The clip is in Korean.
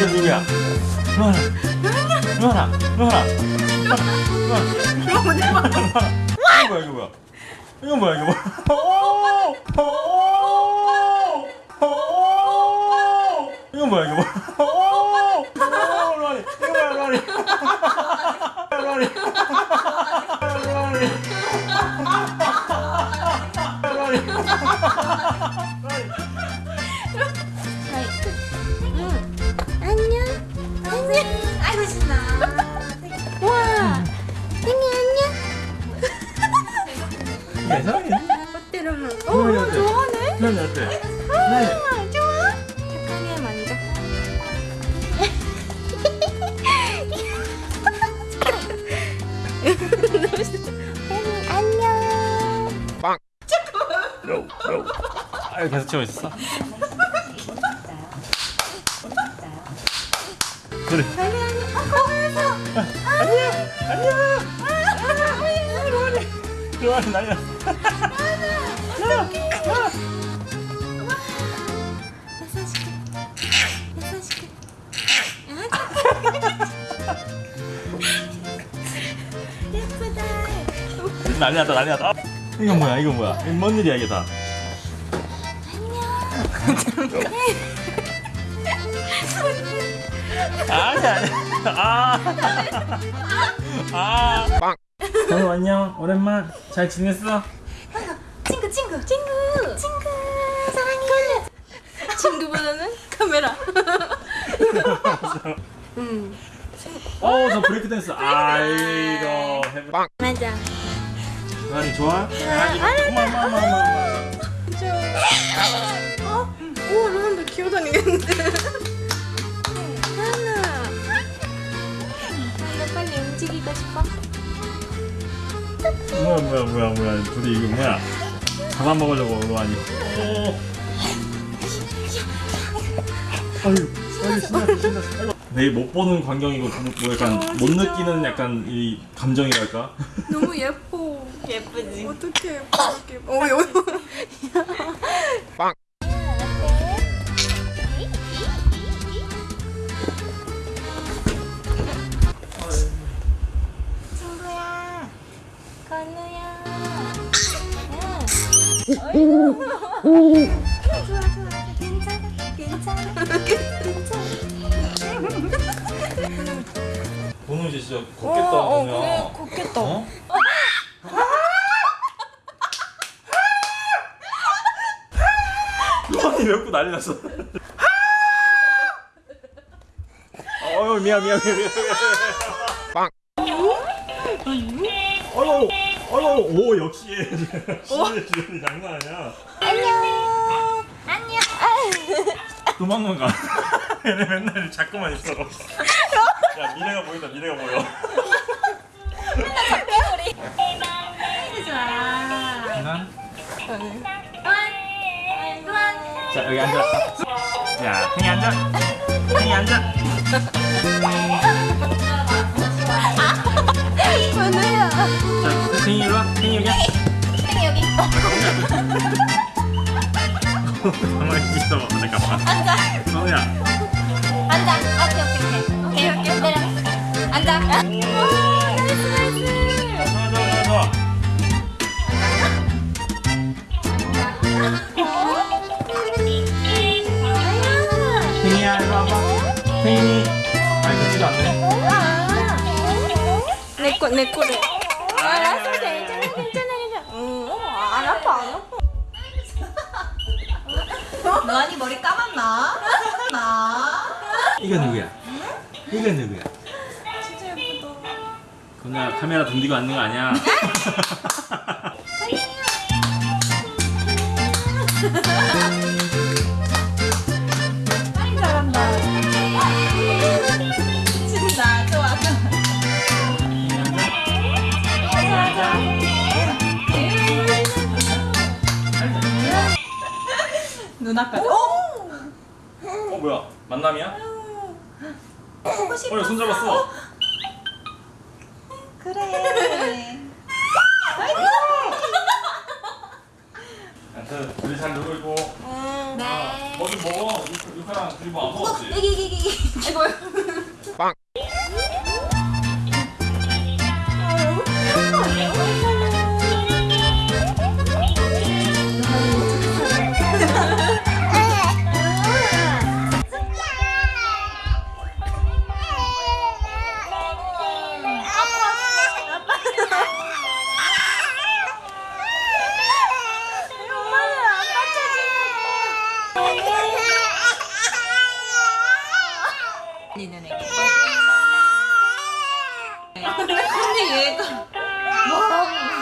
이거 누구야? 루아나 루아나 루아나 루아나 이거 뭐야 이거 뭐야 이거 뭐야 이거 뭐야! 이거 뭐야 이거 뭐야 오! 오! 루아니 이거 뭐야 루아니 루아니 루아니 안녕. 신나. 와. 생이 안녕. 야 사랑해 어때? 루아니 어때? 좋아하네. 루아니 어때? 네 아, 좋아. 착하게 만져. 생이 안녕. 아 계속 치고 있었어? 그래 아니 아니. 어 거기서. 아니야 아니야 루아니 루아니 난리 났어 야사시게. 야사시게. 예쁘다. 난리 났다 난리 났다 이거 뭐야 이거 뭐야 뭔 일이야 이게 다 아니 아니. 아아. 어, 안녕. 오랜만. 잘 지냈어? 친구 친구 친구 친구 사랑해. 친구보다는 카메라. 음. 어저 브레이크 댄스. 아이고 해봐. 맞아. 루아니 좋아? 아니 엄 뭐야 뭐야 뭐야 뭐야 둘이 이거 뭐야 잡아먹으려고 루아니 아유 아유 신났어 신났어 아이고. 되게 못 보는 광경이고 뭐 약간 못 느끼는 약간 이 감정이랄까 너무 예뻐. 예쁘지. 어떻게 예뻐? 어 여기. 친 좋아 좋아 괜찮아 괜찮아 괜찮아. 보는 이제 진짜 어, 걷겠다 어, 그냥 그래, 걷겠다. 어? 루아니 몇분 난리 났어 어휴 미안 미안 미안 미안 어휴 어휴 오 역시. 시의 주연이 장난 아니야. 안녕. 안녕. 도망만 가. 얘네 맨날 자꾸만 있어. 야 미래가 보인다 미래가 보여. 난? 자 여기 앉아. 야 팽이 앉아. 팽이 앉아. 건우야. 자 팽이 일로 와 팽이 여기야 여기. 가만히 있어 잠깐만 앉아 성우야 앉아. 오케이 오케이 오케이. 오케이 오케이 내려. 앉아. 오, nice nice. 좋아 좋아 좋아 좋아 팽이야 일로 와봐 팽이 아이 걷지도 않네 내 거 내 거래. 너아니 머리 감았나? 나? 이거 누구야? 이거 누구야? 진짜 예쁘다. 그냥 카메라 덤비고 앉는 거 아니야? 누나까지. 오! 어 뭐야 만남이야? 보고 싶어. 어 이거 손잡았어 그래. 하여튼 둘이 잘 놀고 있고 네. 뭐좀 먹어. 루카랑 그리고 안 먹었지. 이기 이기 이기. 네 근데 얘가 뭐